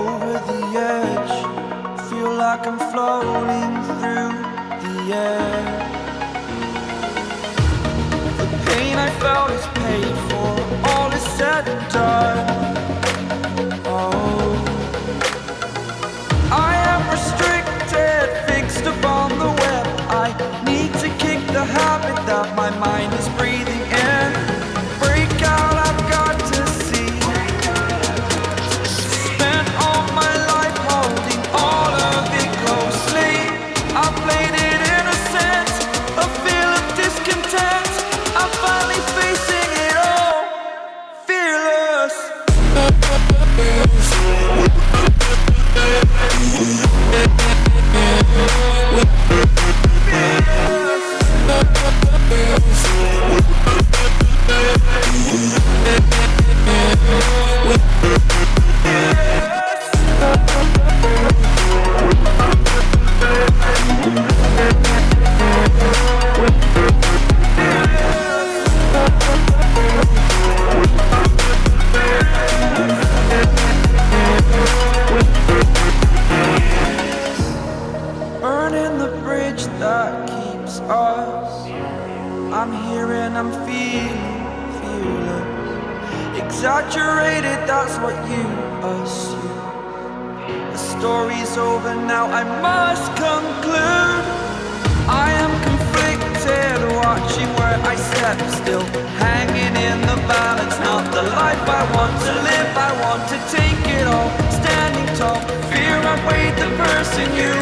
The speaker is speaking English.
over the edge. Feel like I'm floating through the air. The pain I felt is paid for. All is said and done. Мы будем I'm here and I'm feeling fearless. Exaggerated, that's what you assume. The story's over now, I must conclude. I am conflicted, watching where I step still. Hanging in the balance, not the life I want to live. I want to take it all, standing tall. Fear I weighed the person you